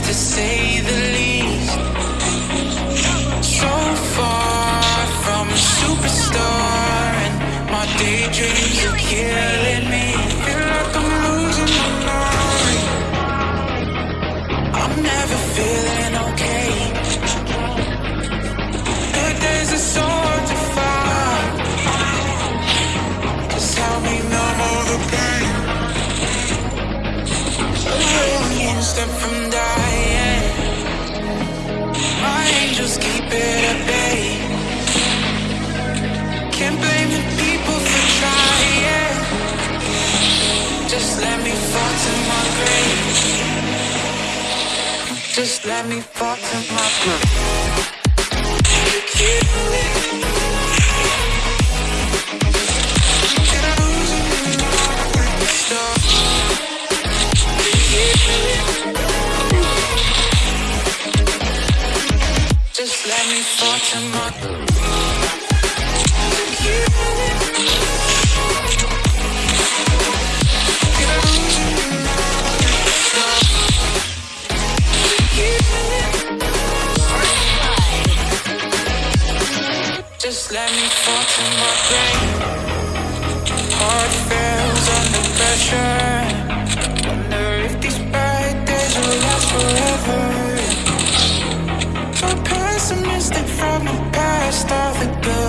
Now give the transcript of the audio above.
to say the least. So far from a superstar, and my daydreams are killing me. Feel like I'm losing my mind. I'm never feeling okay. Million step from dying. My angels keep it at bay. Can't blame the people for trying. Just let me fall to my grave. Just let me fall to my grave. Me fall to my Just let me fall to my grave. Heart fell pessimistic from the past, all the good.